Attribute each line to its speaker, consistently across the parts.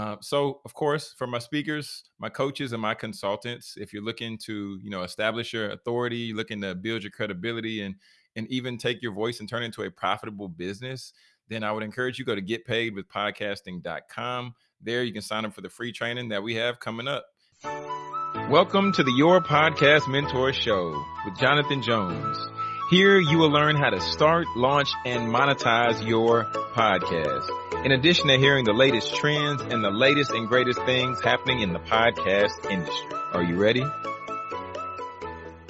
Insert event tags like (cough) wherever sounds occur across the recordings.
Speaker 1: Uh, so, of course, for my speakers, my coaches, and my consultants, if you're looking to, you know, establish your authority, looking to build your credibility, and and even take your voice and turn it into a profitable business, then I would encourage you go to getpaidwithpodcasting.com. There, you can sign up for the free training that we have coming up. Welcome to the Your Podcast Mentor Show with Jonathan Jones. Here you will learn how to start, launch, and monetize your podcast. In addition to hearing the latest trends and the latest and greatest things happening in the podcast industry. Are you ready?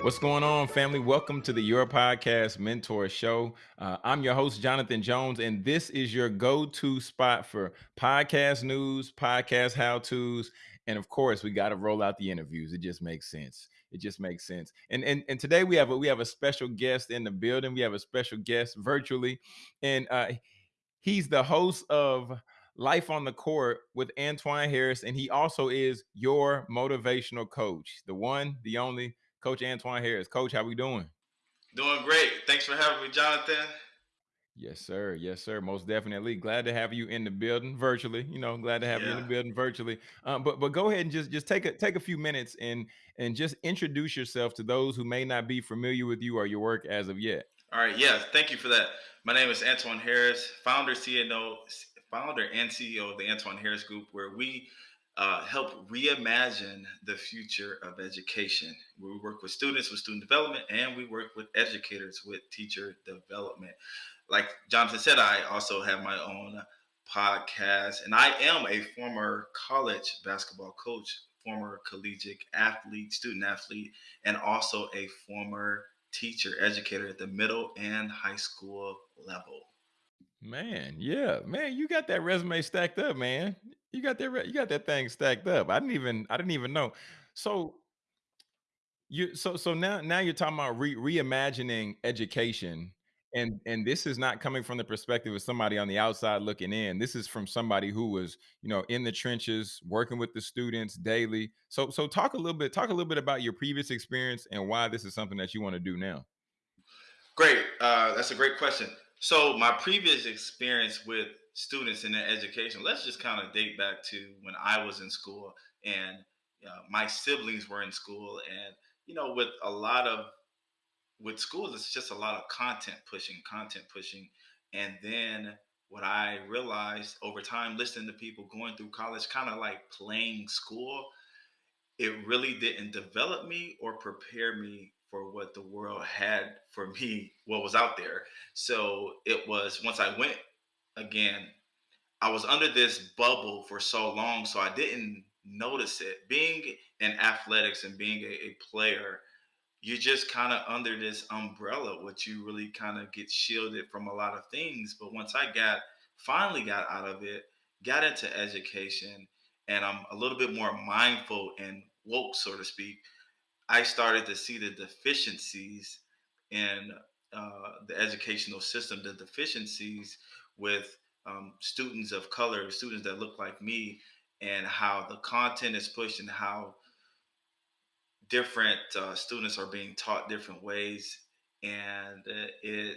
Speaker 1: What's going on, family? Welcome to the Your Podcast Mentor Show. Uh, I'm your host, Jonathan Jones, and this is your go to spot for podcast news, podcast how to's, and of course, we got to roll out the interviews. It just makes sense. It just makes sense. And and and today we have a, we have a special guest in the building. We have a special guest virtually, and uh, he's the host of Life on the Court with Antoine Harris, and he also is your motivational coach, the one, the only Coach Antoine Harris. Coach, how we doing?
Speaker 2: Doing great. Thanks for having me, Jonathan.
Speaker 1: Yes, sir. Yes, sir. Most definitely. Glad to have you in the building virtually. You know, glad to have yeah. you in the building virtually. Um, but but go ahead and just just take a take a few minutes and and just introduce yourself to those who may not be familiar with you or your work as of yet.
Speaker 2: All right. Yeah. Thank you for that. My name is Antoine Harris, founder, CNO, founder and CEO of the Antoine Harris Group, where we uh, help reimagine the future of education. We work with students with student development, and we work with educators with teacher development. Like Jonathan said, I also have my own podcast, and I am a former college basketball coach, former collegiate athlete, student athlete, and also a former teacher, educator at the middle and high school level.
Speaker 1: Man, yeah, man, you got that resume stacked up, man. You got that. You got that thing stacked up. I didn't even. I didn't even know. So you. So so now now you're talking about re- reimagining education, and and this is not coming from the perspective of somebody on the outside looking in. This is from somebody who was you know in the trenches working with the students daily. So so talk a little bit. Talk a little bit about your previous experience and why this is something that you want to do now.
Speaker 2: Great. Uh, that's a great question. So my previous experience with students in their education, let's just kind of date back to when I was in school and uh, my siblings were in school, and you know, with a lot of with schools, it's just a lot of content pushing, content pushing, and then what I realized over time, listening to people going through college, kind of like playing school, it really didn't develop me or prepare me for what the world had for me, what was out there. So it was once I went again, I was under this bubble for so long, so I didn't notice it. Being in athletics and being a, a player, you're just kind of under this umbrella, which you really kind of get shielded from a lot of things. But once I got finally got out of it, got into education, and I'm a little bit more mindful and woke, so to speak, I started to see the deficiencies in uh, the educational system, the deficiencies with um, students of color, students that look like me, and how the content is pushed and how different uh, students are being taught different ways. And it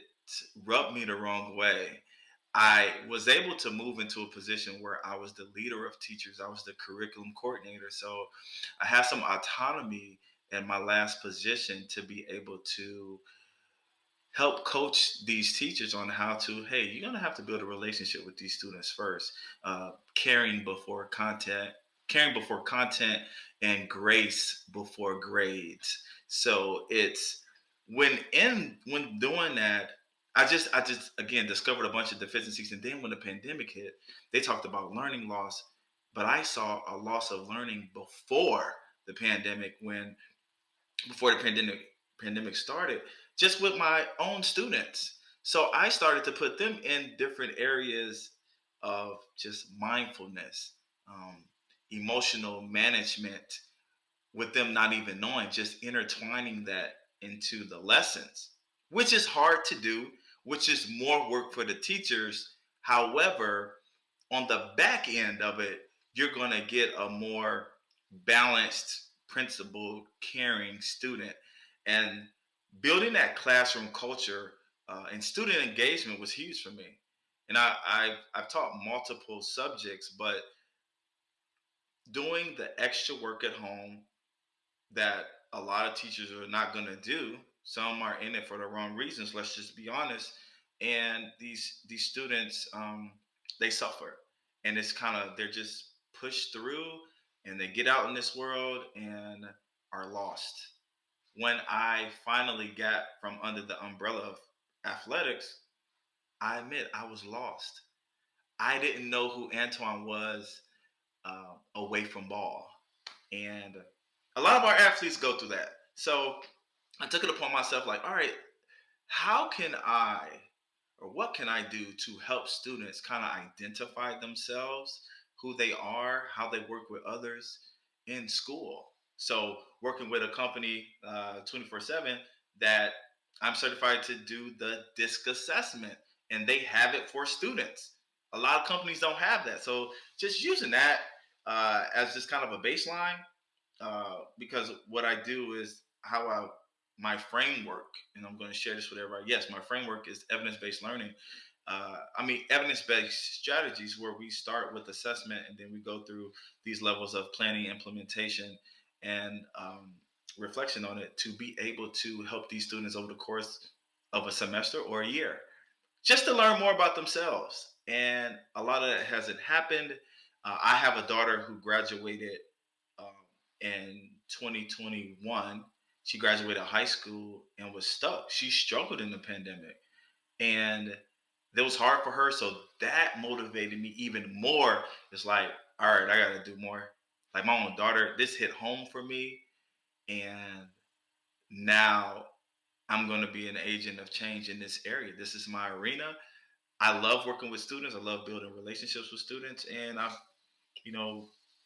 Speaker 2: rubbed me the wrong way. I was able to move into a position where I was the leader of teachers, I was the curriculum coordinator. So I had some autonomy in my last position to be able to help coach these teachers on how to hey you're going to have to build a relationship with these students first uh, caring before content caring before content and grace before grades so it's when in when doing that i just i just again discovered a bunch of deficiencies and then when the pandemic hit they talked about learning loss but i saw a loss of learning before the pandemic when before the pandemic pandemic started, just with my own students. So I started to put them in different areas of just mindfulness, um, emotional management, with them not even knowing, just intertwining that into the lessons, which is hard to do, which is more work for the teachers. However, on the back end of it, you're going to get a more balanced principled, caring student. And building that classroom culture uh, and student engagement was huge for me. And I, I, I've taught multiple subjects, but doing the extra work at home that a lot of teachers are not going to do. Some are in it for the wrong reasons. Let's just be honest. And these these students, um, they suffer, and it's kind of they're just pushed through, and they get out in this world and are lost. When I finally got from under the umbrella of athletics, I admit I was lost. I didn't know who Antoine was uh, away from ball. And a lot of our athletes go through that. So I took it upon myself, like, all right, how can I or what can I do to help students kind of identify themselves, who they are, how they work with others in school? So, working with a company uh, 24 7 that I'm certified to do the DISC assessment, and they have it for students. A lot of companies don't have that. So, just using that uh, as just kind of a baseline, uh, because what I do is how I my framework, and I'm going to share this with everybody. Yes, my framework is evidence based learning. Uh, I mean, evidence based strategies where we start with assessment and then we go through these levels of planning, implementation, and um, reflection on it to be able to help these students over the course of a semester or a year just to learn more about themselves. And a lot of that hasn't happened. Uh, I have a daughter who graduated um, in 2021. She graduated high school and was stuck. She struggled in the pandemic. And it was hard for her. So that motivated me even more. It's like, all right, I got to do more. Like my own daughter, this hit home for me. And now I'm going to be an agent of change in this area. This is my arena. I love working with students. I love building relationships with students. And I, you know,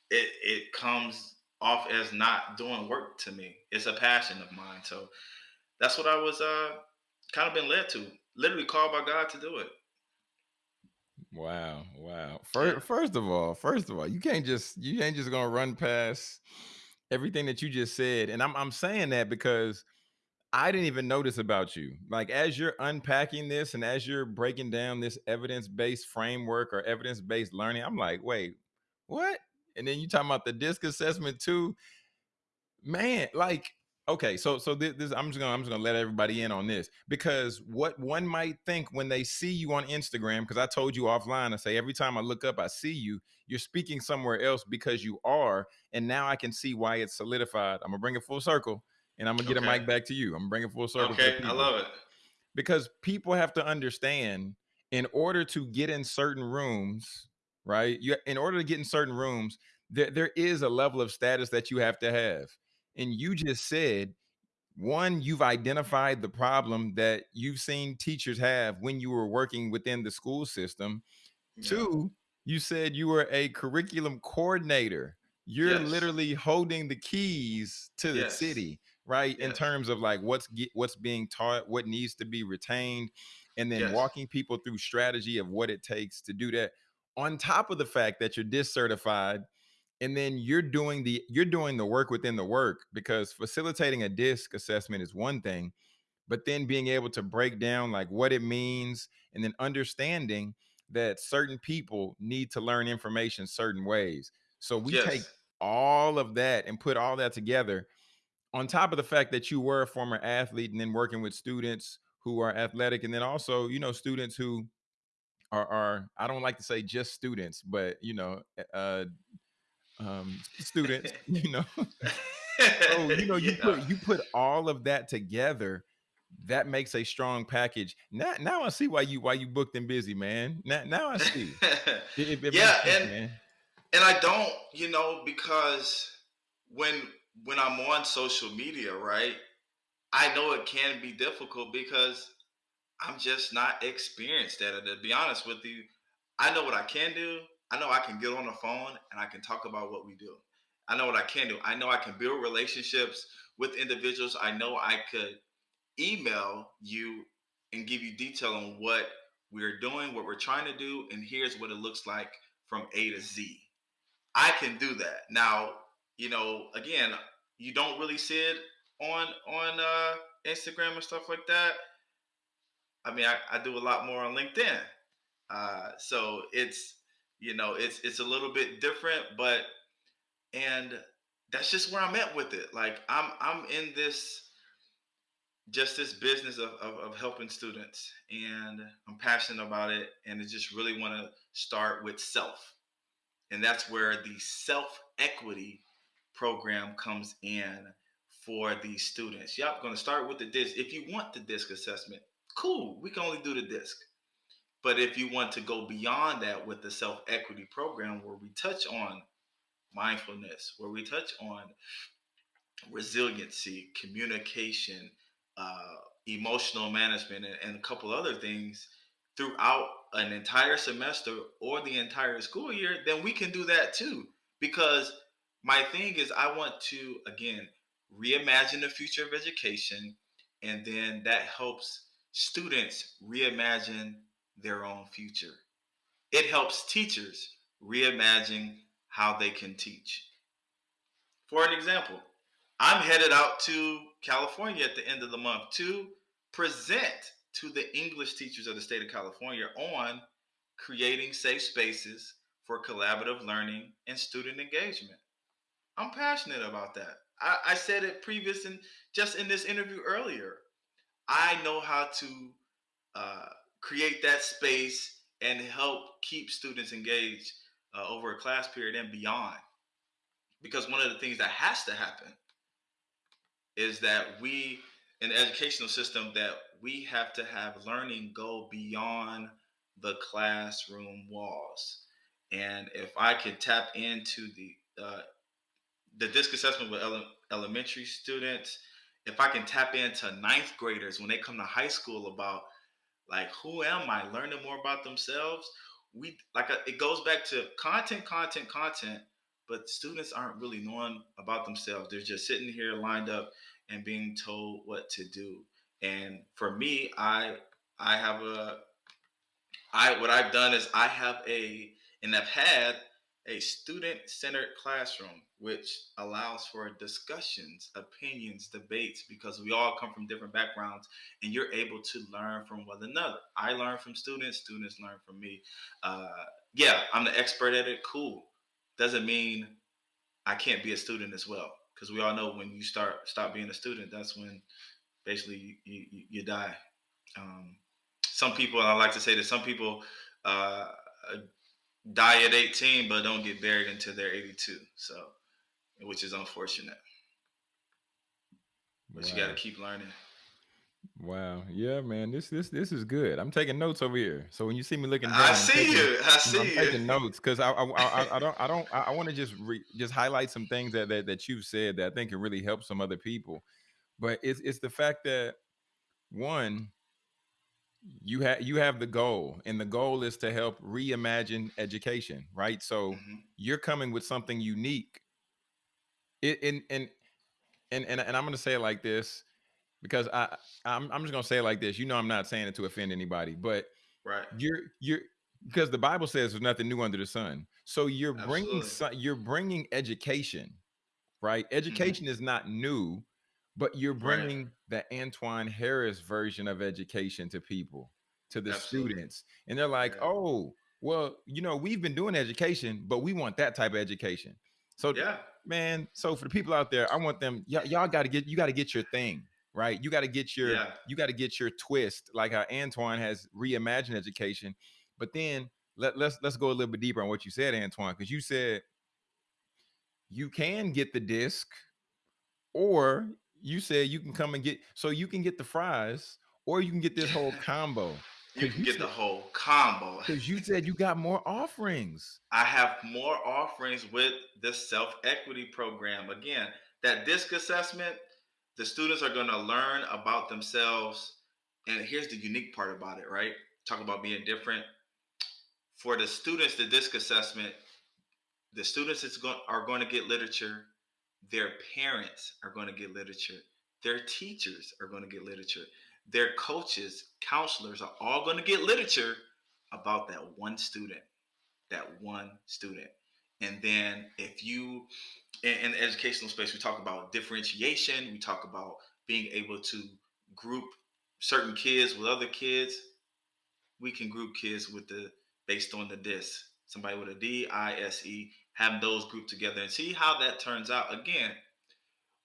Speaker 2: it, it comes off as not doing work to me. It's a passion of mine. So that's what I was uh, kind of been led to, literally called by God to do it.
Speaker 1: Wow, wow. First, first of all, first of all, you can't just you ain't just gonna run past everything that you just said. And I'm I'm saying that because I didn't even notice about you. Like as you're unpacking this and as you're breaking down this evidence-based framework or evidence-based learning, I'm like, wait, what? And then you talking about the disc assessment too. Man, like okay, so so this, this I'm just gonna I'm just gonna let everybody in on this because what one might think when they see you on Instagram, because I told you offline, I say every time I look up, I see you, you're speaking somewhere else because you are, and now I can see why it's solidified. I'm gonna bring it full circle and I'm gonna get okay. a mic back to you. I'm bringing it full circle.
Speaker 2: Okay, I love it
Speaker 1: because people have to understand in order to get in certain rooms, right? You in order to get in certain rooms, there there is a level of status that you have to have, and you just said one you've identified the problem that you've seen teachers have when you were working within the school system yeah. two you said you were a curriculum coordinator you're yes. literally holding the keys to the yes. city right? Yes. In terms of like what's get, what's being taught, what needs to be retained, and then walking people through strategy of what it takes to do that. On top of the fact that you're DISC certified, and then you're doing the you're doing the work within the work because facilitating a DISC assessment is one thing, but then being able to break down like what it means and then understanding that certain people need to learn information certain ways. So we yes. take all of that and put all that together on top of the fact that you were a former athlete and then working with students who are athletic and then also you know students who are, are i don't like to say just students but you know eh, uh um (laughs) students (laughs) you know so you know you yeah. put you put all of that together that makes a strong package now now i see why you why you booked and busy man now, now i see (laughs)
Speaker 2: it, it yeah sense, and man. and i don't you know because when when I'm on social media, right, I know it can be difficult because I'm just not experienced at it. To be honest with you, I know what I can do. I know I can get on the phone and I can talk about what we do. I know what I can do. I know I can build relationships with individuals. I know I could email you and give you detail on what we're doing, what we're trying to do, and here's what it looks like from A to Z. I can do that. Now, you know, again, you don't really see it on on uh, Instagram and stuff like that. I mean, I, I do a lot more on LinkedIn, uh, so it's you know it's it's a little bit different, but and that's just where I'm at with it. Like I'm I'm in this just this business of, of, of, helping students and i'm passionate about it and i just really want to start with self. And that's where the self equity program comes in for these students. Yep going to start with the disc. If you want the disc assessment cool we can only do the disc but if you want to go beyond that with the self equity program where we touch on mindfulness where we touch on resiliency communication uh, emotional management and, and a couple other things throughout an entire semester or the entire school year, then we can do that too. Because my thing is, I want to, again, reimagine the future of education. And then that helps students reimagine their own future. It helps teachers reimagine how they can teach. For an example, I'm headed out to California at the end of the month to present to the English teachers of the state of California on creating safe spaces for collaborative learning and student engagement. I'm passionate about that. I, I said it previous and just in this interview earlier. I know how to uh, create that space and help keep students engaged uh, over a class period and beyond. Because one of the things that has to happen is that we in the educational system that we have to have learning go beyond the classroom walls. And if I could tap into the uh, the disc assessment with ele- elementary students, if I can tap into ninth graders when they come to high school about like who am I, learning more about themselves, we like uh, it goes back to content, content, content. But students aren't really knowing about themselves. They're just sitting here lined up and being told what to do. And for me, I I have a I what I've done is I have a and I've had a student-centered classroom which allows for discussions, opinions, debates because we all come from different backgrounds and you're able to learn from one another. I learn from students, students learn from me. Uh, yeah, I'm the expert at it. Cool. Doesn't mean I can't be a student as well because we all know when you start stop being a student, that's when basically you, you, you die. Um, some people, I like to say that some people uh, die at 18, but don't get buried until they're 82. So, which is unfortunate. But wow. you got to keep learning.
Speaker 1: Wow. Yeah, man. This this this is good. I'm taking notes over here. So when you see me looking down,
Speaker 2: I see
Speaker 1: taking,
Speaker 2: you. I see
Speaker 1: I'm
Speaker 2: you.
Speaker 1: taking notes because I, I, I I don't I don't I want to just re, just highlight some things that, that that you've said that I think can really help some other people. But it's it's the fact that one you have you have the goal and the goal is to help reimagine education right so mm-hmm. you're coming with something unique it, and, and and and and i'm going to say it like this because I I'm, I'm just gonna say it like this. You know, I'm not saying it to offend anybody, but
Speaker 2: right,
Speaker 1: you're you're because the Bible says there's nothing new under the sun. So you're bringing you're bringing education, right? Mm-hmm. Education mm-hmm. is not new, but you're bringing right. The Antoine Harris version of education to people, to the Absolutely. students, and they're like, yeah. oh, well, you know, we've been doing education, but we want that type of education. So
Speaker 2: yeah,
Speaker 1: man. So for the people out there, I want them. Y'all got to get you got to get your thing right? You got to get your yeah. you got to get your twist, like how Antoine has reimagined education. But then let, let's let's go a little bit deeper on what you said, Antoine, because you said you can get the disc, or you said you can come and get so you can get the fries, or you can get this whole (laughs) combo.
Speaker 2: You can you get said, the whole combo.
Speaker 1: Because you said you got more offerings.
Speaker 2: I have more offerings with the self equity program. Again, that disc assessment the students are going to learn about themselves. And here's the unique part about it, right? Talk about being different. For the students, the DISC assessment, the students is going, are going to get literature. Their parents are going to get literature. Their teachers are going to get literature. Their coaches, counselors are all going to get literature about that one student. That one student. And then if you in, in the educational space, we talk about differentiation. We talk about being able to group certain kids with other kids. We can group kids with the based on the DIS. Somebody with a D I S E have those grouped together and see how that turns out. Again,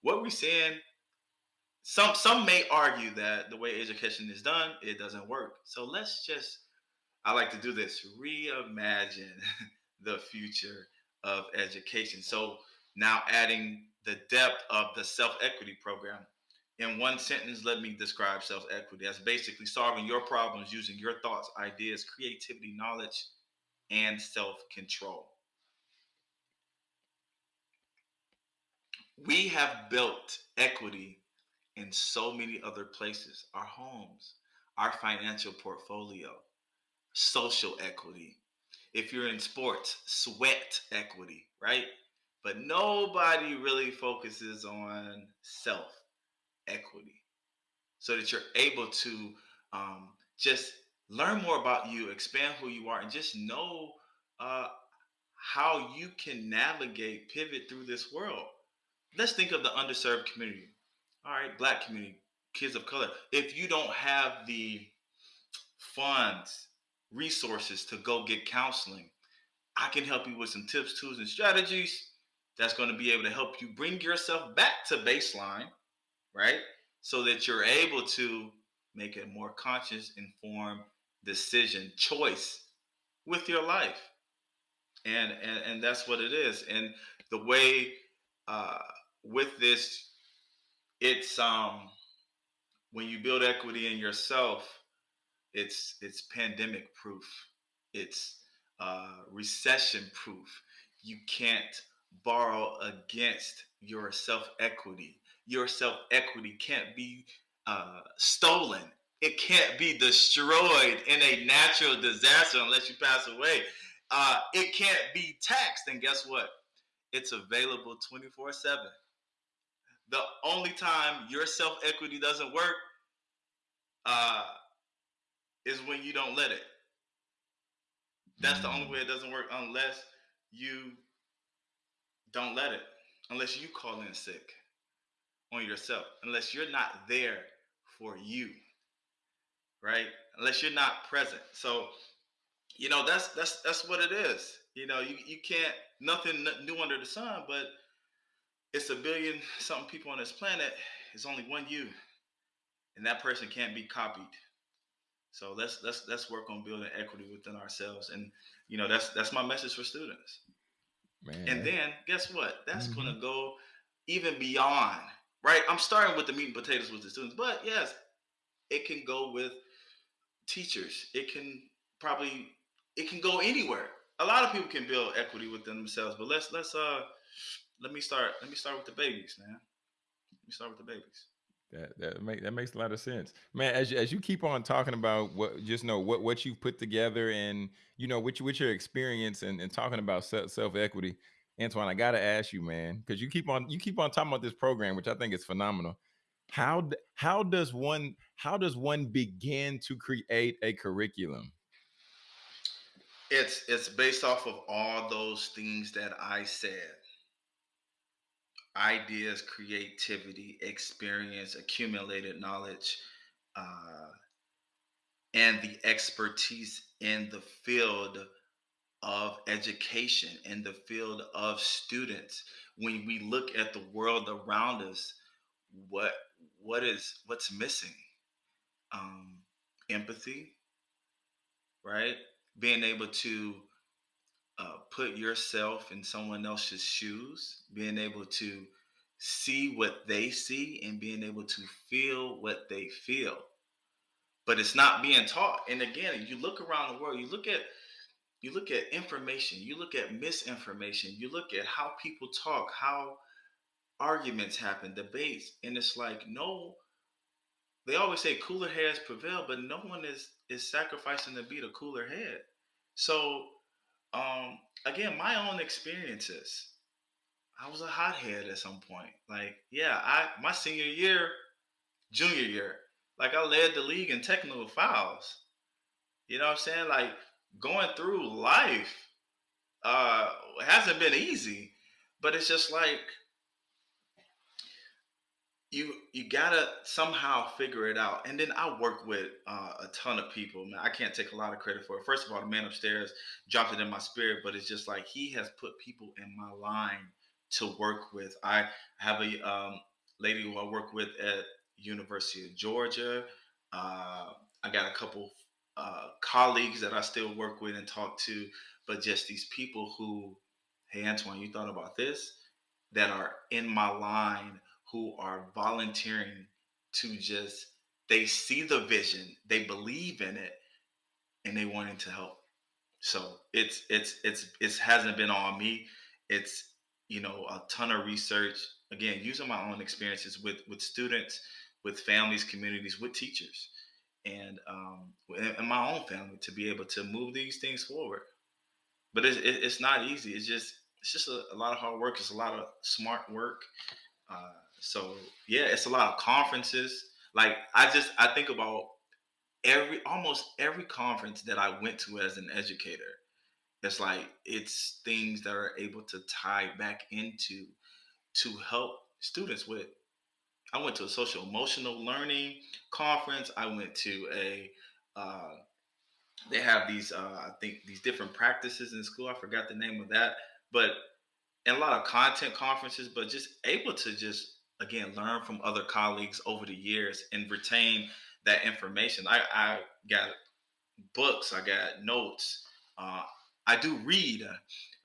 Speaker 2: what we're saying, some some may argue that the way education is done, it doesn't work. So let's just, I like to do this, reimagine (laughs) the future of education. So now adding the depth of the self-equity program. In one sentence, let me describe self-equity as basically solving your problems using your thoughts, ideas, creativity, knowledge, and self-control. We have built equity in so many other places our homes, our financial portfolio, social equity. If you're in sports, sweat equity, right? But nobody really focuses on self equity so that you're able to um, just learn more about you, expand who you are, and just know uh, how you can navigate, pivot through this world let's think of the underserved community. All right, black community, kids of color. If you don't have the funds, resources to go get counseling, I can help you with some tips, tools, and strategies that's going to be able to help you bring yourself back to baseline, right? So that you're able to make a more conscious, informed decision, choice with your life. And, and and that's what it is. And the way uh, with this, it's um when you build equity in yourself, it's it's pandemic proof. It's uh, recession proof. You can't borrow against your self equity. Your self equity can't be uh, stolen. It can't be destroyed in a natural disaster unless you pass away. Uh, it can't be taxed. And guess what? It's available 24 7 the only time your self equity doesn't work uh, is when you don't let it. That's the only way it doesn't work unless you don't let it, unless you call in sick on yourself, unless you're not there for you, right? Unless you're not present. So, you know, that's that's that's what it is. You know, you, you can't nothing new under the sun, but it's a billion something people on this planet. It's only one you, and that person can't be copied. So let's let's let's work on building equity within ourselves, and you know that's that's my message for students. Man. And then guess what? That's mm-hmm. going to go even beyond. Right? I'm starting with the meat and potatoes with the students, but yes, it can go with teachers. It can probably it can go anywhere. A lot of people can build equity within themselves, but let's let's uh let me start. Let me start with the babies, man. Let me start with the babies.
Speaker 1: That that make that makes a lot of sense, man. As you, as you keep on talking about what, just know what what you've put together, and you know, with with your experience, and, and talking about self equity, Antoine, I gotta ask you, man, because you keep on you keep on talking about this program, which I think is phenomenal. How how does one how does one begin to create a curriculum?
Speaker 2: It's it's based off of all those things that I said ideas, creativity, experience, accumulated knowledge, uh, and the expertise in the field of education, in the field of students. When we look at the world around us, what what is what's missing? Um, empathy, right? Being able to uh, put yourself in someone else's shoes, being able to see what they see and being able to feel what they feel. But it's not being taught. And again, you look around the world, you look at you look at information, you look at misinformation, you look at how people talk, how arguments happen, debates, and it's like no they always say cooler heads prevail, but no one is is sacrificing to be the cooler head. So um, again, my own experiences. I was a hothead at some point. Like, yeah, I my senior year, junior year, like I led the league in technical fouls. You know what I'm saying? Like going through life uh hasn't been easy, but it's just like you you gotta somehow figure it out. And then I work with uh, a ton of people. Man, I can't take a lot of credit for it. First of all, the man upstairs dropped it in my spirit, but it's just like he has put people in my line to work with. I have a um, lady who I work with at University of Georgia. Uh, I got a couple uh, colleagues that I still work with and talk to, but just these people who, hey Antoine, you thought about this? That are in my line who are volunteering to just they see the vision, they believe in it, and they wanting to help. So it's it's it's it hasn't been on me. It's you know a ton of research. Again, using my own experiences with with students, with families, communities, with teachers, and um, in my own family to be able to move these things forward. But it's it's not easy. It's just it's just a, a lot of hard work. It's a lot of smart work. Uh, so yeah, it's a lot of conferences. Like I just I think about every almost every conference that I went to as an educator. It's like it's things that are able to tie back into to help students with. I went to a social emotional learning conference. I went to a uh, they have these uh, I think these different practices in school. I forgot the name of that, but and a lot of content conferences, but just able to just again learn from other colleagues over the years and retain that information. I, I got books, I got notes. Uh, I do read.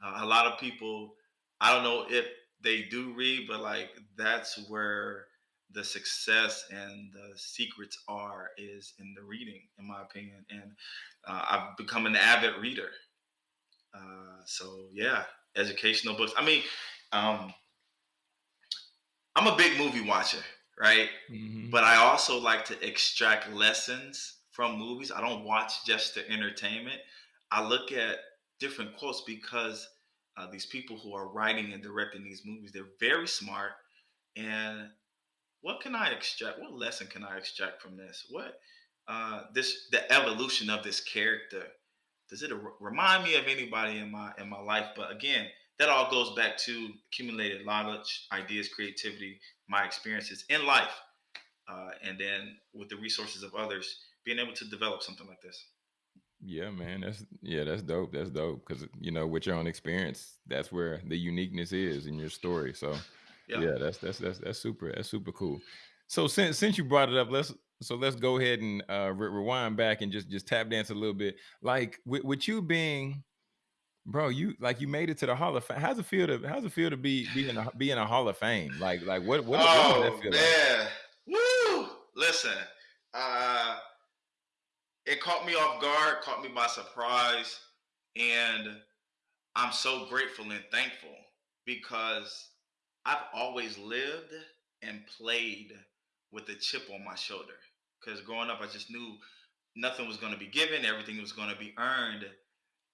Speaker 2: Uh, a lot of people, I don't know if they do read, but like that's where the success and the secrets are is in the reading, in my opinion. And uh, I've become an avid reader. Uh, so yeah, educational books. I mean, um, I'm a big movie watcher, right? Mm-hmm. But I also like to extract lessons from movies. I don't watch just the entertainment. I look at different quotes because uh, these people who are writing and directing these movies, they're very smart. And what can I extract? What lesson can I extract from this? What uh, this the evolution of this character? Does it remind me of anybody in my in my life? But again, that all goes back to accumulated knowledge, ideas, creativity, my experiences in life, uh, and then with the resources of others, being able to develop something like this.
Speaker 1: Yeah, man, that's yeah, that's dope. That's dope because you know, with your own experience, that's where the uniqueness is in your story. So, yeah, yeah that's that's that's that's super. That's super cool. So since since you brought it up, let's so let's go ahead and uh, re- rewind back and just just tap dance a little bit. Like with, with you being bro, you like you made it to the Hall of Fame. How's it feel to how's it feel to be be in a, be in a Hall of Fame? Like like what what,
Speaker 2: oh, what does that feel man. like? Woo! Listen, uh, it caught me off guard, caught me by surprise, and I'm so grateful and thankful because I've always lived and played with a chip on my shoulder. Because growing up, I just knew nothing was going to be given, everything was going to be earned,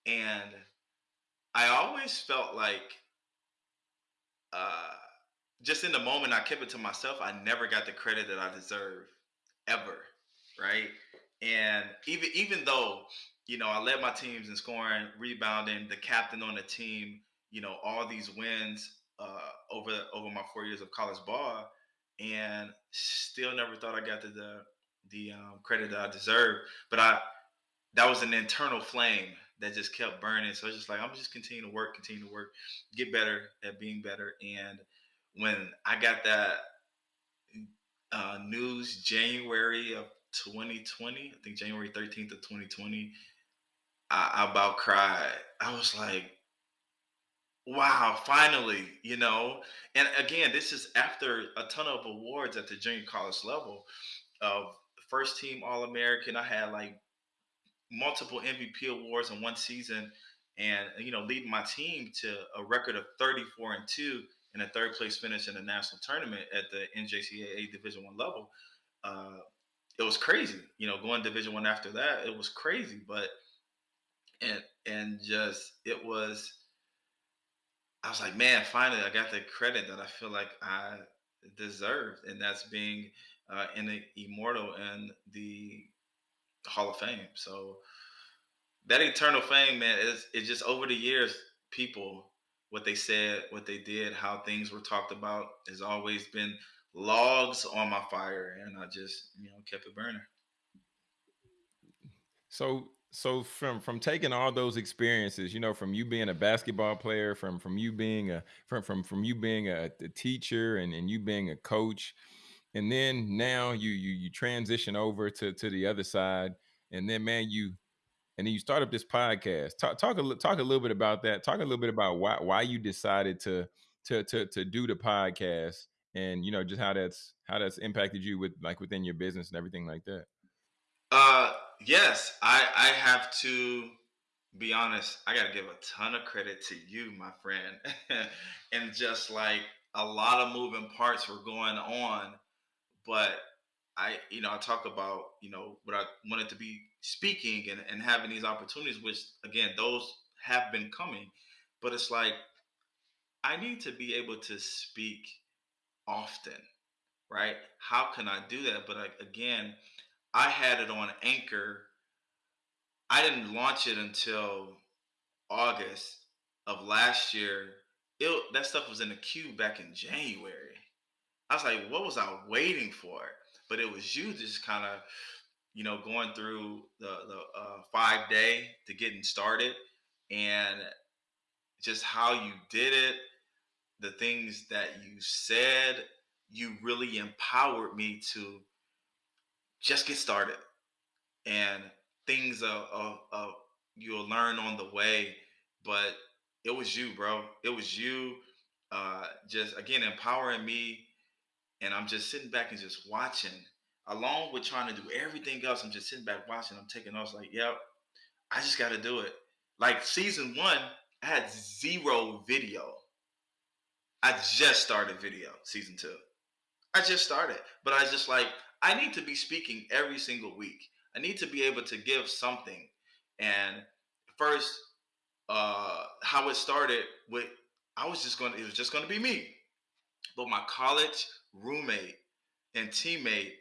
Speaker 2: and I always felt like, uh, just in the moment, I kept it to myself. I never got the credit that I deserve, ever, right? And even even though you know I led my teams in scoring, rebounding, the captain on the team, you know all these wins uh, over over my four years of college ball, and still never thought I got the the, the um, credit that I deserve. But I that was an internal flame that just kept burning. So it's just like I'm just continuing to work, continue to work, get better at being better. And when I got that uh, news January of 2020, I think January 13th of 2020, I, I about cried. I was like, wow, finally, you know. And again, this is after a ton of awards at the junior college level of first team All American. I had like multiple MVP awards in one season, and you know, leading my team to a record of 34 and two and a third place finish in the national tournament at the NJCAA Division One level. Uh, it was crazy, you know, going Division One after that, it was crazy, but and and just it was. I was like, man, finally, I got the credit that I feel like I deserved, and that's being uh, in the immortal and the Hall of Fame. So that eternal fame, man, is it's just over the years, people, what they said, what they did, how things were talked about has always been logs on my fire, and I just you know kept it burning.
Speaker 1: So so from from taking all those experiences, you know, from you being a basketball player, from from you being a from from from you being a, a teacher and, and you being a coach, and then now you you you transition over to to the other side, and then man, you and then you start up this podcast. Talk talk a talk a little bit about that. Talk a little bit about why why you decided to to to to do the podcast, and you know just how that's how that's impacted you with like within your business and everything like that.
Speaker 2: Uh, yes, I I have to be honest. I got to give a ton of credit to you, my friend, (laughs) and just like a lot of moving parts were going on, but I, you know, I talk about, you know, what I wanted to be speaking and, and having these opportunities, which again, those have been coming, but it's like I need to be able to speak often, right? How can I do that? But again, I had it on Anchor. I didn't launch it until August of last year. It, that stuff was in the queue back in January. I was like, what was I waiting for? But it was you just kind of, you know, going through the the uh, five day to getting started, and just how you did it, the things that you said, you really empowered me to just get started and things of, of, of you'll learn on the way but it was you bro it was you uh, just again empowering me and i'm just sitting back and just watching along with trying to do everything else i'm just sitting back watching i'm taking notes like yep i just got to do it like season one i had zero video i just started video season two i just started but i was just like I need to be speaking every single week. I need to be able to give something. And first, uh, how it started with, I was just going to, it was just going to be me. But my college roommate and teammate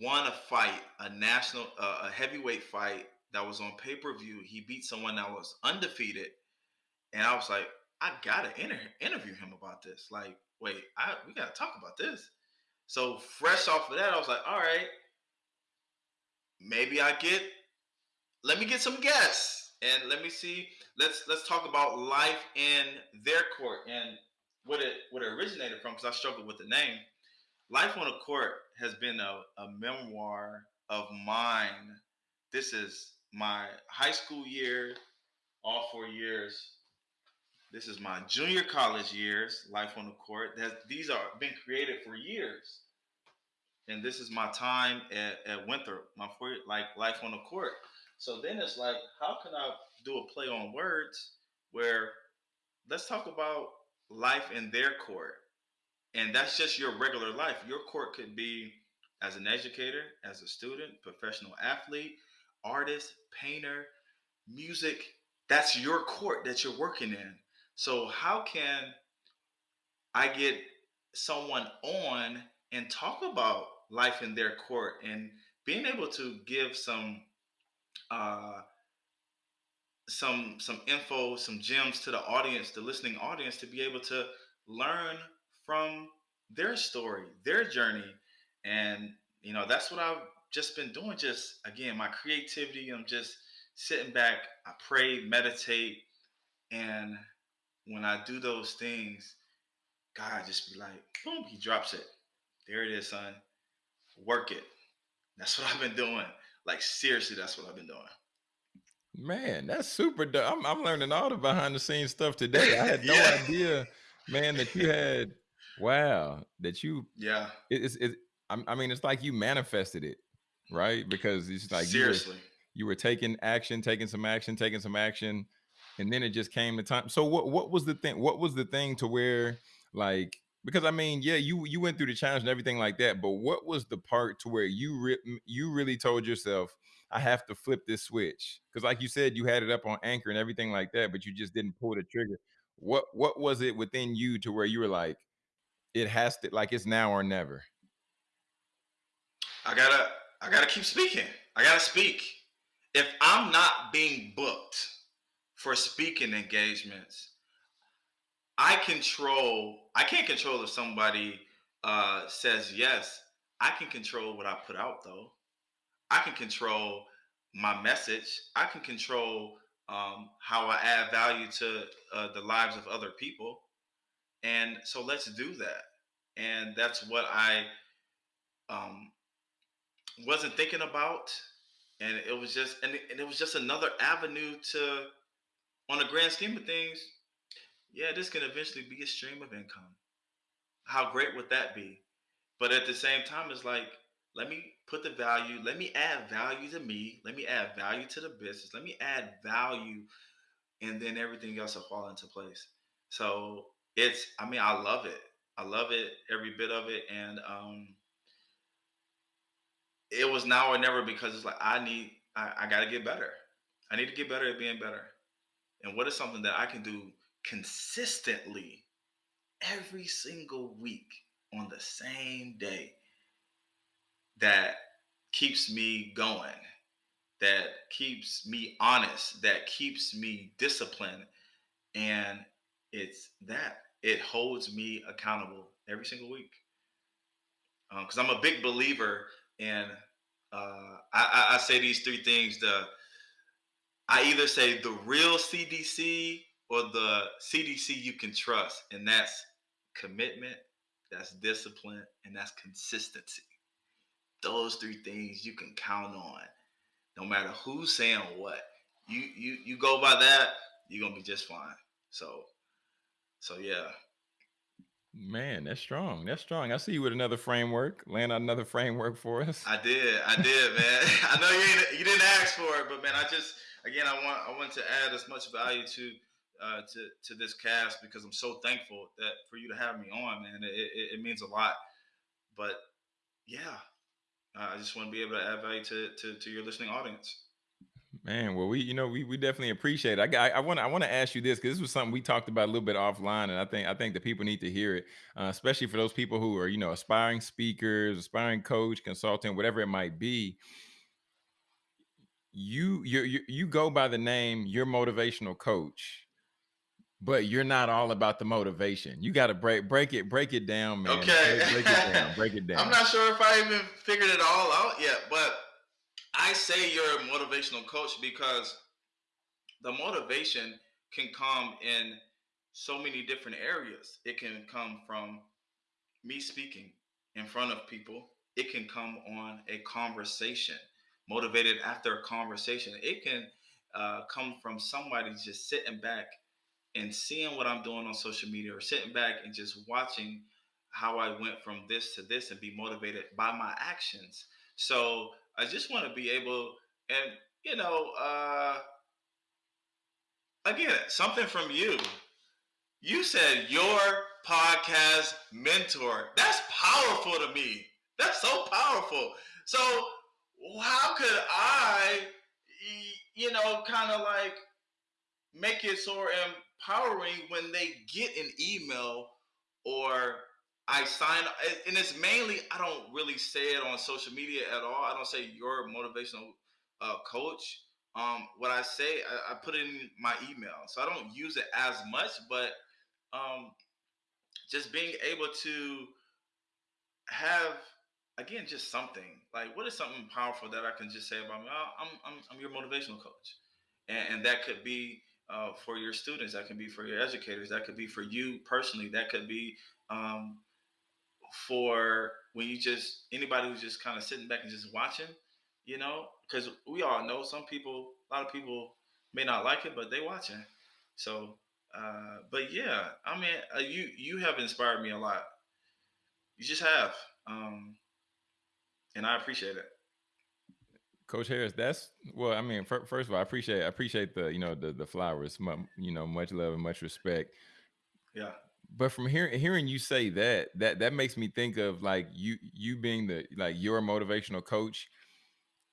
Speaker 2: won a fight, a national, uh, a heavyweight fight that was on pay per view. He beat someone that was undefeated. And I was like, I got to inter- interview him about this. Like, wait, I, we got to talk about this. So fresh off of that, I was like, all right, maybe I get let me get some guests and let me see. Let's let's talk about life in their court and what it what it originated from because I struggled with the name. Life on a Court has been a, a memoir of mine. This is my high school year, all four years. This is my junior college years, Life on the Court. That these are been created for years and this is my time at, at Winthrop, my four, like life on the court. So then it's like, how can I do a play on words where let's talk about life in their court, and that's just your regular life. Your court could be as an educator, as a student, professional athlete, artist, painter, music. That's your court that you're working in. So how can I get someone on and talk about life in their court and being able to give some uh, some some info, some gems to the audience, the listening audience, to be able to learn from their story, their journey, and you know that's what I've just been doing. Just again, my creativity. I'm just sitting back. I pray, meditate, and when I do those things, God just be like, boom, He drops it. There it is, son work it. That's what I've been doing. Like seriously, that's what I've been doing.
Speaker 1: Man, that's super dope. I'm, I'm learning all the behind the scenes stuff (laughs) today. I had no yeah. idea, man, that you had. Wow, that you.
Speaker 2: Yeah.
Speaker 1: It, it's it. I mean, it's like you manifested it, right? Because it's like
Speaker 2: seriously,
Speaker 1: you were, you were taking action, taking some action, taking some action, and then it just came to time. So what? What was the thing? What was the thing to where like because I mean, yeah, you you went through the challenge and everything like that, but what was the part to where you re- you really told yourself, I have to flip this switch? Because like you said, you had it up on anchor and everything like that, but you just didn't pull the trigger. What what was it within you to where you were like, it has to like it's now or never?
Speaker 2: I gotta I gotta keep speaking. I gotta speak. If I'm not being booked for speaking engagements, I control. I can't control if somebody uh, says yes, I can control what I put out though. I can control my message. I can control um, how I add value to uh, the lives of other people. And so let's do that. And that's what I um, wasn't thinking about. And it was just, and it, and it was just another avenue to, on the grand scheme of things, yeah, this can eventually be a stream of income. How great would that be? But at the same time, it's like, let me put the value, let me add value to me, let me add value to the business, let me add value, and then everything else will fall into place. So it's, I mean, I love it. I love it, every bit of it. And um it was now or never because it's like I need I, I gotta get better. I need to get better at being better. And what is something that I can do consistently every single week on the same day that keeps me going, that keeps me honest, that keeps me disciplined. And it's that it holds me accountable every single week. Because um, I'm a big believer in, uh, I, I say these three things. The I either say the real CDC or the CDC you can trust, and that's commitment, that's discipline, and that's consistency. Those three things you can count on, no matter who's saying what. You you you go by that, you're gonna be just fine. So, so yeah.
Speaker 1: Man, that's strong. That's strong. I see you with another framework. Land out another framework for us.
Speaker 2: I did. I did, man. (laughs) I know you you didn't ask for it, but man, I just again I want I want to add as much value to uh, to to this cast because I'm so thankful that for you to have me on, man. It, it, it means a lot. But yeah, uh, I just want to be able to add value to, to, to your listening audience.
Speaker 1: Man, well, we you know we, we definitely appreciate it. I I want I want to ask you this because this was something we talked about a little bit offline, and I think I think the people need to hear it, uh, especially for those people who are you know aspiring speakers, aspiring coach, consultant, whatever it might be. You you you, you go by the name your motivational coach but you're not all about the motivation. You got to break break it break it down, man.
Speaker 2: Okay,
Speaker 1: break, break it down. Break it (laughs) down.
Speaker 2: I'm not sure if I even figured it all out yet, but I say you're a motivational coach because the motivation can come in so many different areas. It can come from me speaking in front of people. It can come on a conversation, motivated after a conversation. It can uh, come from somebody just sitting back and seeing what I'm doing on social media or sitting back and just watching how I went from this to this and be motivated by my actions. So I just want to be able, and you know, uh, again, something from you. You said your podcast mentor. That's powerful to me. That's so powerful. So how could I, you know, kind of like make it so empowering when they get an email or I sign, and it's mainly I don't really say it on social media at all. I don't say your motivational uh, coach. Um, what I say, I, I, put it in my email, so I don't use it as much. But um, just being able to have again just something like what is something powerful that I can just say about me? Oh, I'm, I'm I'm your motivational coach, and, and that could be uh, for your students. That can be for your educators. That could be for you personally. That could be um, for when you just anybody who's just kind of sitting back and just watching. You know, because we all know some people, a lot of people may not like it, but they watching. So, uh, but yeah, I mean, uh, you you have inspired me a lot. You just have, um, and I appreciate it.
Speaker 1: Coach Harris, that's well. I mean, first of all, I appreciate I appreciate the you know the the flowers. You know, much love and much respect.
Speaker 2: Yeah.
Speaker 1: But from hearing hearing you say that, that that makes me think of like you you being the like your motivational coach.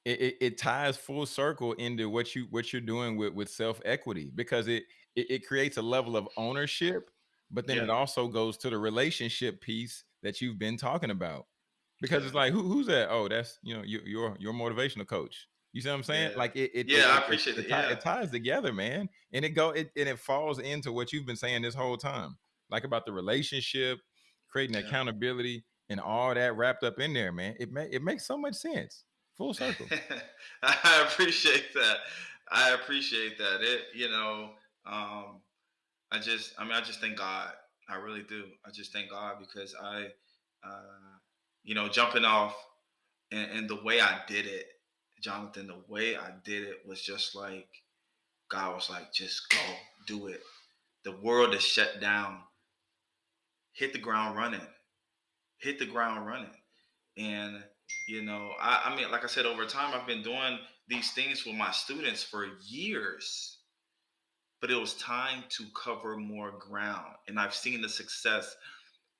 Speaker 1: It, it, it ties full circle into what you what you're doing with with self equity because it, it, it creates a level of ownership, but then yeah. it also goes to the relationship piece that you've been talking about because it's like who, who's that? Oh, that's you know your your your motivational coach. You see what I'm saying?
Speaker 2: Yeah.
Speaker 1: Like it, it
Speaker 2: yeah,
Speaker 1: it,
Speaker 2: I appreciate
Speaker 1: it.
Speaker 2: It, yeah.
Speaker 1: it, ties together, man, and it go it and it falls into what you've been saying this whole time, like about the relationship, creating yeah. accountability, and all that wrapped up in there, man. It may, it makes so much sense. Full circle. (laughs)
Speaker 2: I appreciate that. I appreciate that. It, you know, um, I just, I mean, I just thank God. I really do. I just thank God because I, uh, you know, jumping off and, and the way I did it, Jonathan, the way I did it was just like God was like, just go, do it. The world is shut down. Hit the ground running. Hit the ground running. And you know, I, I mean, like I said, over time, I've been doing these things with my students for years, but it was time to cover more ground. And I've seen the success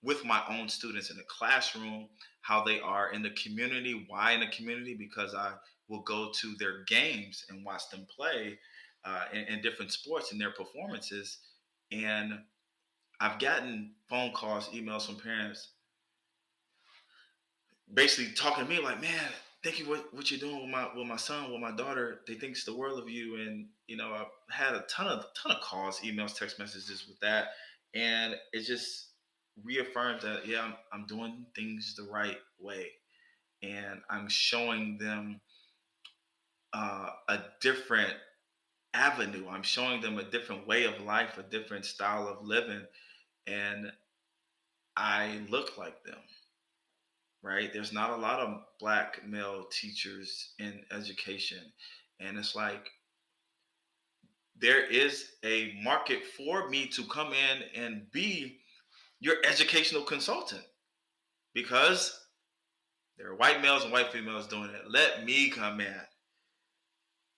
Speaker 2: with my own students in the classroom, how they are in the community. Why in the community? Because I will go to their games and watch them play uh, in, in different sports and their performances. And I've gotten phone calls, emails from parents basically talking to me like, man, thank you what what you're doing with my with my son, with my daughter. They think it's the world of you. And you know, I've had a ton of ton of calls, emails, text messages with that. And it just reaffirmed that yeah, I'm, I'm doing things the right way. And I'm showing them uh, a different avenue. I'm showing them a different way of life, a different style of living. And I look like them right? There's not a lot of black male teachers in education. And it's like there is a market for me to come in and be your educational consultant because there are white males and white females doing it. Let me come in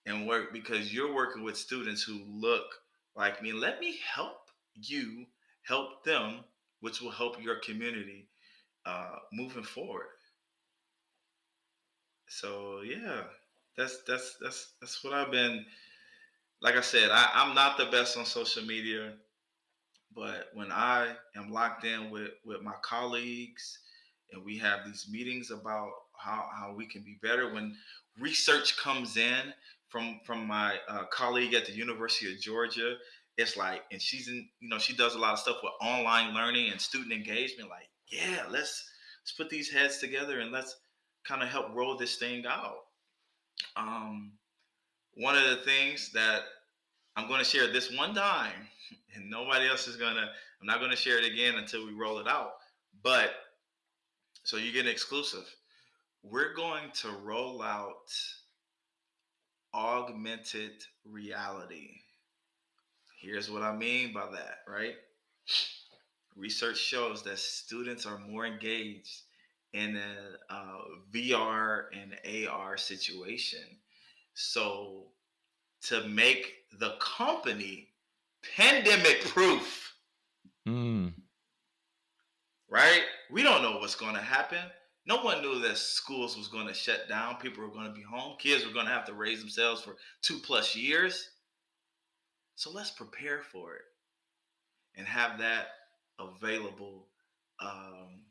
Speaker 2: and work because you're working with students who look like me. Let me help you help them, which will help your community uh, moving forward. So yeah, that's that's that's that's what I've been. Like I said, I, I'm not the best on social media, but when I am locked in with with my colleagues and we have these meetings about how, how we can be better when research comes in from from my uh, colleague at the university of georgia it's like and she's in you know she does a lot of stuff with online learning and student engagement like yeah, let's let's put these heads together and let's kind of help roll this thing out. Um, one of the things that I'm going to share this one time, (laughs) and nobody else is gonna. I'm not going to share it again until we roll it out. But so you get an exclusive. We're going to roll out augmented reality. Here's what I mean by that, right? research shows that students are more engaged in a uh, VR and AR situation. So, to make the company pandemic proof, mm. right? We don't know what's going to happen. No one knew that schools was going to shut down. People were going to be home. Kids were going to have to raise themselves for two plus years. So let's prepare for it and have that available um,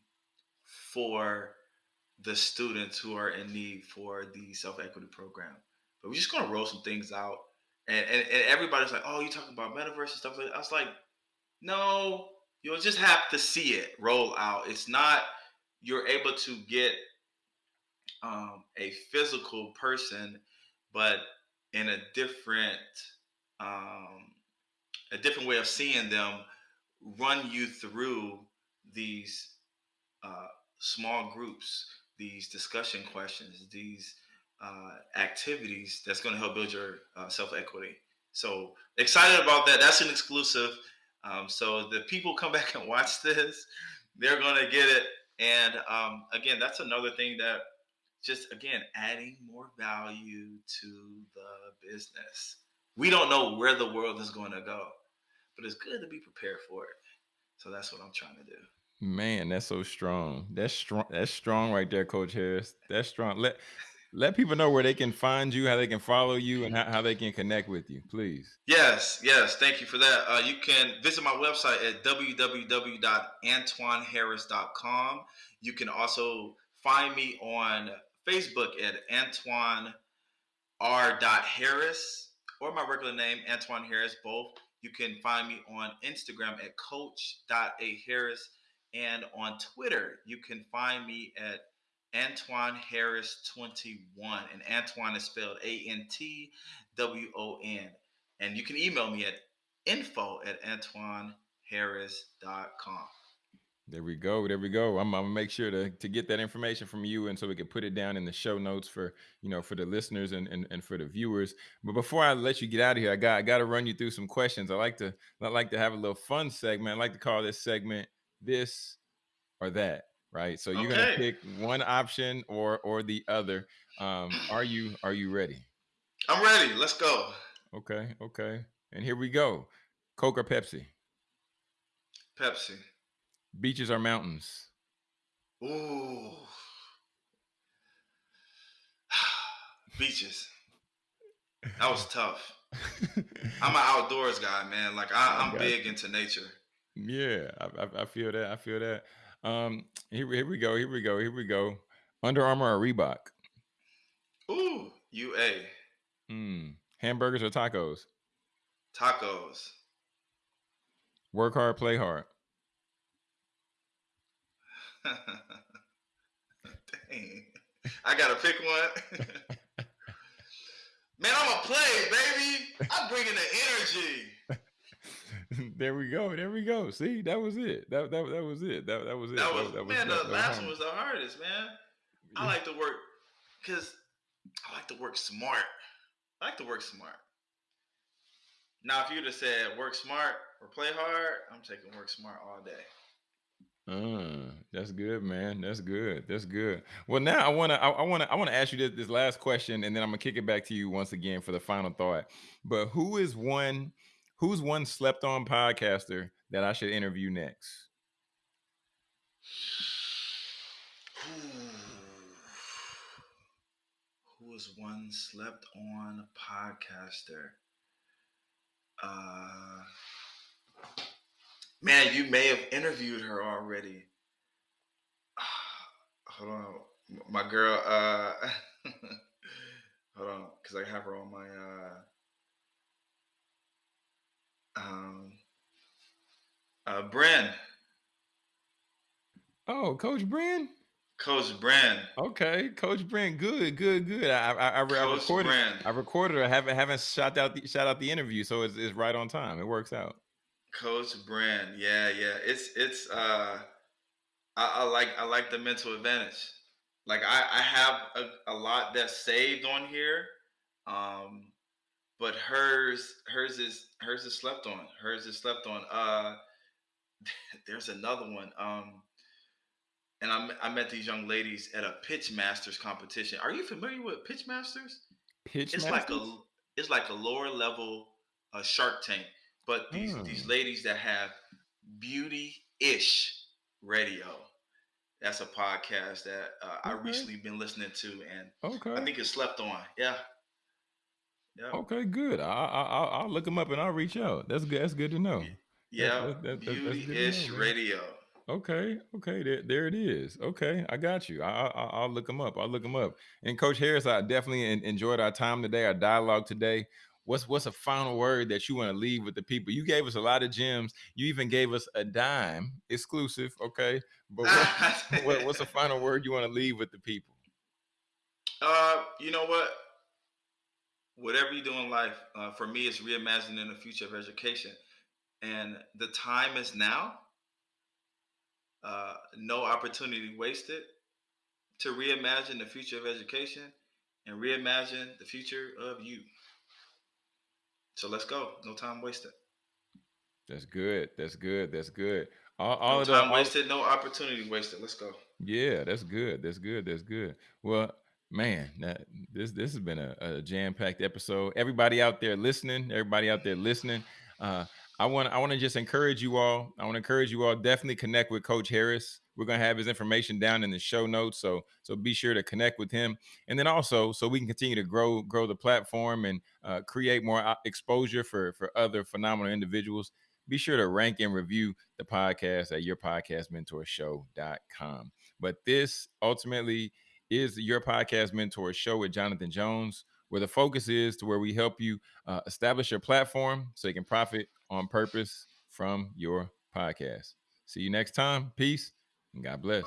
Speaker 2: for the students who are in need for the self equity program. But we're just gonna roll some things out, and, and, and everybody's like, "Oh, you talking about metaverse and stuff like that?" I was like, "No, you'll just have to see it roll out. It's not you're able to get um, a physical person, but in a different um, a different way of seeing them run you through these uh, small groups, these discussion questions, these uh, activities that's going to help build your uh, self equity. So excited about that. That's an exclusive. Um, so the people come (laughs) back and watch this, they're going to get it. And um, again, that's another thing that just again adding more value to the business. We don't know where the world is going to go but it's good to be prepared for it. So that's what I'm trying to do.
Speaker 1: Man, that's so strong. That's strong. That's strong right there, Coach Harris. That's strong. Let let people know where they can find you, how they can follow you, and how, how they can connect with you, please.
Speaker 2: Yes, yes. Thank you for that. Uh, you can visit my website at www.antwonharris.com. You can also find me on Facebook at Antwon R. Harris or my regular name, Antwon Harris, both. You can find me on Instagram at coach.aharris And on Twitter, you can find me at Antwon Harris 21. And Antwon is spelled A N T W O N. And you can email me at info at antwonharris.com.
Speaker 1: There we go. There we go. I'm, I'm, gonna make sure to to get that information from you, and so we can put it down in the show notes for you know for the listeners and and, and for the viewers. But before I let you get out of here, I got I got to run you through some questions. I like to I like to have a little fun segment. I like to call this segment this or that. Right. So you're okay. gonna pick one option or or the other. Um, are you are you ready?
Speaker 2: I'm ready. Let's go.
Speaker 1: Okay. Okay. And here we go. Coke or Pepsi?
Speaker 2: Pepsi.
Speaker 1: Beaches or mountains?
Speaker 2: Ooh. (sighs) Beaches. That was tough. I'm an outdoors guy, man. Like I, (laughs) am big into nature.
Speaker 1: Yeah, I, I, I, feel that. I feel that. Um, here, here we go. Here we go. Here we go. Under Armour or Reebok?
Speaker 2: Ooh, UA.
Speaker 1: Hmm. Hamburgers or tacos?
Speaker 2: Tacos.
Speaker 1: Work hard, play hard. (laughs)
Speaker 2: Dang. I gotta pick one. (laughs) Man, I'm a play, baby. I'm bringing the
Speaker 1: energy. (laughs) there we go. There we go. See, that was it. That that, that was it. That that was it.
Speaker 2: That was, that, that man. Was, the last one was the hardest, man. I like to work because I like to work smart. I like to work smart. Now, if you'd have said work smart or play hard, I'm taking work smart all day.
Speaker 1: Uh, that's good, man. That's good. That's good. Well, now I wanna, I, I wanna, I wanna ask you this, this last question, and then I'm gonna kick it back to you once again for the final thought. But who is one, who's one slept on podcaster that I should interview next?
Speaker 2: Who is one slept on podcaster? Uh Man, you may have interviewed her already. (sighs) Hold on. My girl, uh (laughs) hold on, because I have her on my uh um uh Bren.
Speaker 1: Oh, Coach Bren?
Speaker 2: Coach Bren.
Speaker 1: Okay, Coach Bren. Good, good, good. I I, I, I recorded. I recorded. I haven't haven't shot out the shot out the interview, so it's, it's right on time. It works out.
Speaker 2: Coach Brand, yeah, yeah. It's it's uh I, I like I like the mental advantage. Like I, I have a, a lot that's saved on here. Um but hers hers is hers is slept on. Hers is slept on. Uh (laughs) there's another one. Um and I, I met these young ladies at a pitch masters competition. Are you familiar with pitch masters?
Speaker 1: Pitch
Speaker 2: it's
Speaker 1: masters?
Speaker 2: like a it's like a lower level uh, Shark Tank but these mm. these ladies that have beauty ish radio. That's a podcast that uh, okay. I recently been listening to, and okay. I think it's slept on. Yeah.
Speaker 1: Yeah. Okay, good. I, I I'll look them up and I'll reach out. That's good. That's good to know.
Speaker 2: Yeah, that, beauty-ish know, radio.
Speaker 1: Okay, okay, there, there it is. Okay, I got you. I, I, will look them up. I'll look them up. And Coach Harris, I definitely enjoyed our time today, our dialogue today what's what's a final word that you want to leave with the people? You gave us a lot of gems. You even gave us a dime exclusive, okay? But what, (laughs) what, what's a final word you want to leave with the people?
Speaker 2: Uh, you know what? Whatever you do in life, uh, for me, it's reimagining the future of education, and the time is now. Uh, no opportunity wasted to reimagine the future of education and reimagine the future of you. So let's go. No time wasted.
Speaker 1: That's good. That's good. That's good. All, all
Speaker 2: no of time the, wasted, no opportunity wasted. Let's go.
Speaker 1: Yeah, that's good. That's good. That's good. Well, man, that, this this has been a, a jam packed episode. Everybody out there listening, everybody out there listening. Uh, I want I want to just encourage you all. I want to encourage you all. Definitely connect with Coach Harris. We're gonna have his information down in the show notes, so so be sure to connect with him. And then also, so we can continue to grow grow the platform and uh, create more uh, exposure for for other phenomenal individuals. Be sure to rank and review the podcast at yourpodcastmentorshow.com. But this ultimately is your podcast mentor show with Jonathan Jones where the focus is to where we help you uh, establish your platform so you can profit on purpose from your podcast. See you next time. Peace and God bless.